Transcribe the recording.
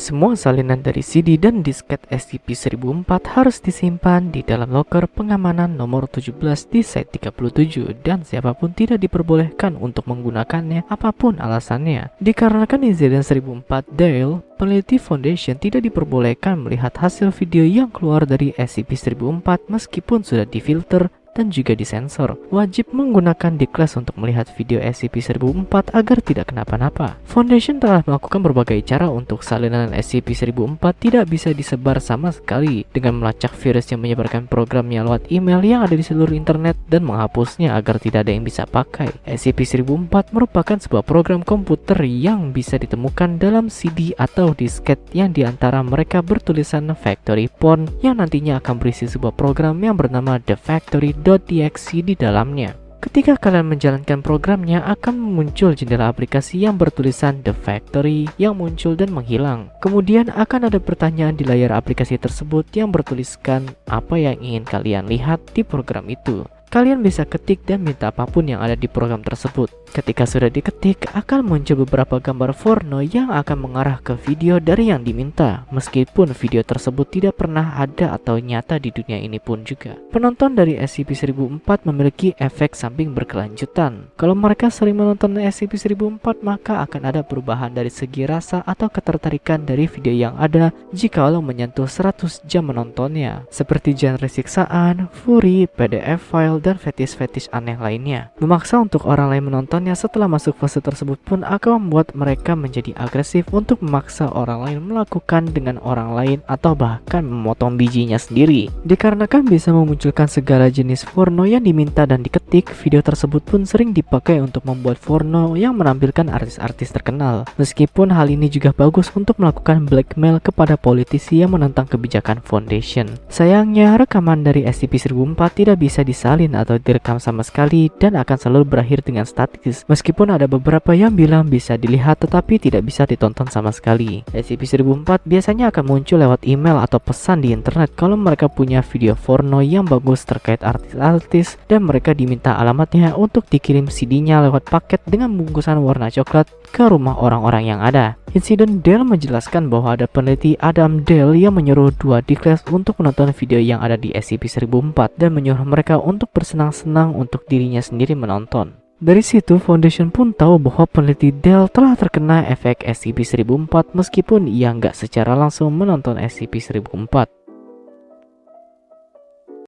Semua salinan dari CD dan disket SCP-1004 harus disimpan di dalam loker pengamanan nomor 17 di site 37 dan siapa pun tidak diperbolehkan untuk menggunakannya apa pun alasannya. Dikarenakan insiden 1004 Dale, peneliti Foundation tidak diperbolehkan melihat hasil video yang keluar dari SCP-1004 meskipun sudah difilter dan juga disensor. Wajib menggunakan class untuk melihat video SCP-1004 agar tidak kenapa-napa. Foundation telah melakukan berbagai cara untuk salinan SCP-1004 tidak bisa disebar sama sekali dengan melacak virus yang menyebarkan programnya lewat email yang ada di seluruh internet dan menghapusnya agar tidak ada yang bisa pakai. SCP-1004 merupakan sebuah program komputer yang bisa ditemukan dalam CD atau disket yang di antara mereka bertulisan Factory Porn yang nantinya akan berisi sebuah program yang bernama The Factory .exe di dalamnya. Ketika kalian menjalankan programnya akan muncul jendela aplikasi yang bertulisan The Factory yang muncul dan menghilang. Kemudian akan ada pertanyaan di layar aplikasi tersebut yang bertuliskan apa yang ingin kalian lihat di program itu. Kalian bisa ketik dan minta apa pun yang ada di program tersebut. Ketika sudah diketik, akan muncul beberapa gambar porno yang akan mengarah ke video dari yang diminta, meskipun video tersebut tidak pernah ada atau nyata di dunia ini pun juga. Penonton dari SCP-1004 memiliki efek samping berkelanjutan. Kalau mereka sering menonton SCP-1004, maka akan ada perubahan dari segi rasa atau ketertarikan dari video yang ada jika lo menyentuh 100 jam menontonnya, seperti genre siksaan, fury, PDF file, dan fetish-fetish aneh lainnya. Memaksa untuk orang lain menonton setelah masuk fase tersebut pun akan membuat mereka menjadi agresif untuk memaksa orang lain melakukan dengan orang lain atau bahkan memotong bijinya sendiri. Dikarenakan bisa memunculkan segala jenis porno yang diminta dan diketik, video tersebut pun sering dipakai untuk membuat porno yang menampilkan artis-artis terkenal. Meskipun hal ini juga bagus untuk melakukan blackmail kepada politisi yang menentang kebijakan foundation. Sayangnya, rekaman dari SCP-1004 tidak bisa disalin atau direkam sama sekali dan akan selalu berakhir dengan statis meskipun ada beberapa yang bilang bisa dilihat tetapi tidak bisa ditonton sama sekali. SCP-1004 biasanya akan muncul lewat email atau pesan di internet kalau mereka punya video porno yang bagus terkait artis-artis dan mereka diminta alamatnya untuk dikirim CD-nya lewat paket dengan bungkusan warna coklat ke rumah orang-orang yang ada. Insiden Dell menjelaskan bahwa ada peneliti Adam Dell yang menyuruh dua di kelas untuk menonton video yang ada di SCP-1004 dan menyuruh mereka untuk bersenang-senang untuk dirinya sendiri menonton. Dari situ, Foundation pun tahu bahwa peneliti Dell telah terkena efek SCP-1004 meskipun ia nggak secara langsung menonton SCP-1004.